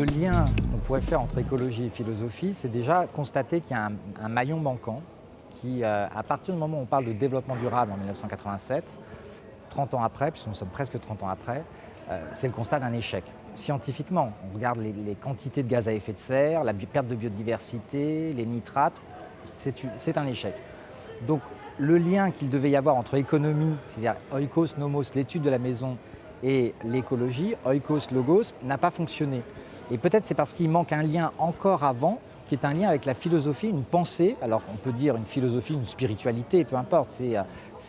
Le lien qu'on pourrait faire entre écologie et philosophie, c'est déjà constater qu'il y a un, maillon manquant qui, euh, à partir du moment où on parle de développement durable en 1987, 30 ans après, puisque nous sommes presque 30 ans après, euh, c'est le constat d'un échec. Scientifiquement, on regarde les, les, quantités de gaz à effet de serre, la perte de biodiversité, les nitrates, c'est un échec. Donc le lien qu'il devait y avoir entre économie, c'est-à-dire oikos, nomos, l'étude de la maison, et l'écologie, oikos, logos, n'a pas fonctionné. Et peut-être c'est parce qu'il manque un lien encore avant, qui est un lien avec la philosophie, une pensée, alors on peut dire une philosophie, une spiritualité, peu importe, c'est euh,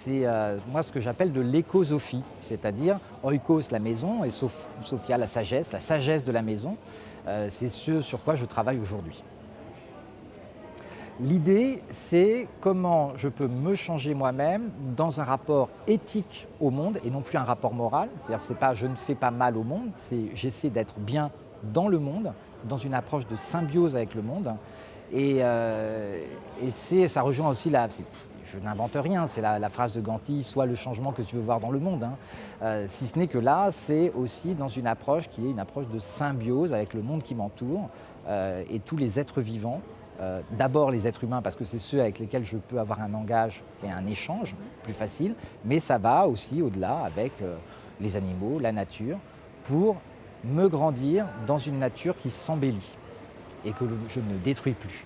euh, moi ce que j'appelle de l'écosophie, c'est-à-dire oikos, la maison, et sophia, la sagesse, la sagesse de la maison, euh, c'est ce sur quoi je travaille aujourd'hui. L'idée, c'est comment je peux me changer moi-même dans un rapport éthique au monde et non plus un rapport moral. C'est-à-dire c'est pas je ne fais pas mal au monde, c'est j'essaie d'être bien dans le monde, dans une approche de symbiose avec le monde. Et, euh, ça rejoint aussi la, je n'invente rien, c'est la, phrase de Ganti, soit le changement que tu veux voir dans le monde. Hein. Euh, si ce n'est que là, c'est aussi dans une approche qui est une approche de symbiose avec le monde qui m'entoure euh, et tous les êtres vivants euh, d'abord les êtres humains parce que c'est ceux avec lesquels je peux avoir un langage et un échange plus facile, mais ça va aussi au-delà avec euh, les animaux, la nature, pour me grandir dans une nature qui s'embellit et que je ne détruis plus.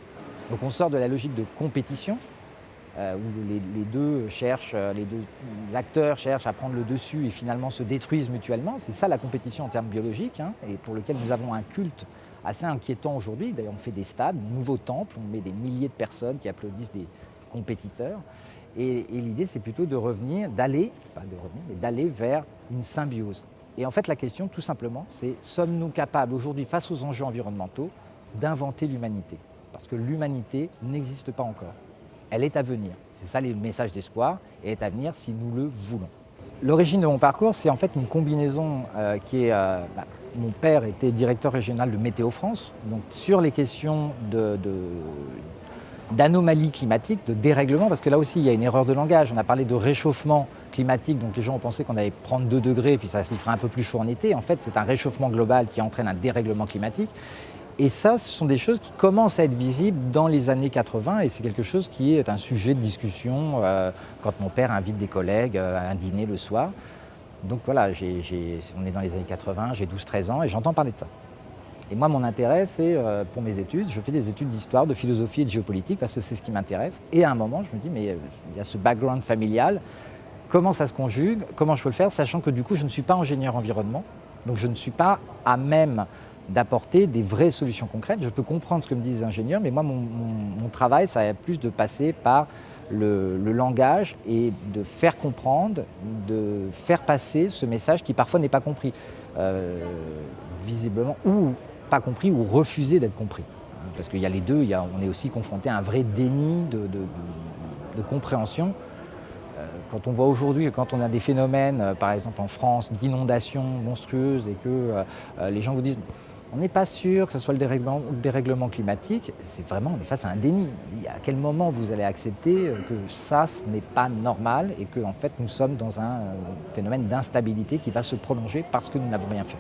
Donc on sort de la logique de compétition, euh, où les, deux acteurs cherchent à prendre le dessus et finalement se détruisent mutuellement. C'est ça la compétition en termes biologiques, hein, et pour lequel nous avons un culte assez inquiétant aujourd'hui. D'ailleurs, on fait des stades, nouveaux temples, on met des milliers de personnes qui applaudissent des compétiteurs. Et, l'idée, c'est plutôt de revenir, d'aller, pas de revenir, mais d'aller vers une symbiose. Et en fait, la question, tout simplement, c'est sommes-nous capables aujourd'hui, face aux enjeux environnementaux, d'inventer l'humanité? Parce que l'humanité n'existe pas encore. Elle est à venir. C'est ça le message d'espoir, et est à venir si nous le voulons. L'origine de mon parcours, c'est en fait une combinaison euh, qui est... Euh, bah, mon père était directeur régional de Météo France, donc sur les questions d'anomalies climatiques, de dérèglement, parce que là aussi il y a une erreur de langage. On a parlé de réchauffement climatique, donc les gens ont pensé qu'on allait prendre 2 degrés et puis ça se ferait un peu plus chaud en été. En fait, c'est un réchauffement global qui entraîne un dérèglement climatique. Et ça, ce sont des choses qui commencent à être visibles dans les années 80 et c'est quelque chose qui est un sujet de discussion euh, quand mon père invite des collègues euh, à un dîner le soir. Donc voilà, on est dans les années 80, j'ai 12-13 ans et j'entends parler de ça. Et moi, mon intérêt, c'est euh, pour mes études, je fais des études d'histoire, de philosophie et de géopolitique parce que c'est ce qui m'intéresse. Et à un moment, je me dis, mais il y a ce background familial, comment ça se conjugue, comment je peux le faire, sachant que du coup, je ne suis pas ingénieur environnement, donc je ne suis pas à même d'apporter des vraies solutions concrètes. Je peux comprendre ce que me disent les ingénieurs, mais moi, mon, travail, ça a plus de passer par le, langage et de faire comprendre, de faire passer ce message qui parfois n'est pas compris, euh, visiblement, ou pas compris, ou refusé d'être compris. Hein, parce qu'il y a les deux, on est aussi confronté à un vrai déni de, compréhension. Euh, quand on voit aujourd'hui, quand on a des phénomènes, euh, par exemple en France, d'inondations monstrueuses et que les gens vous disent on n'est pas sûr que ce soit le dérèglement, climatique, c'est vraiment, on est face à un déni. À quel moment vous allez accepter que ça, ce n'est pas normal et que en fait, nous sommes dans un euh, phénomène d'instabilité qui va se prolonger parce que nous n'avons rien fait?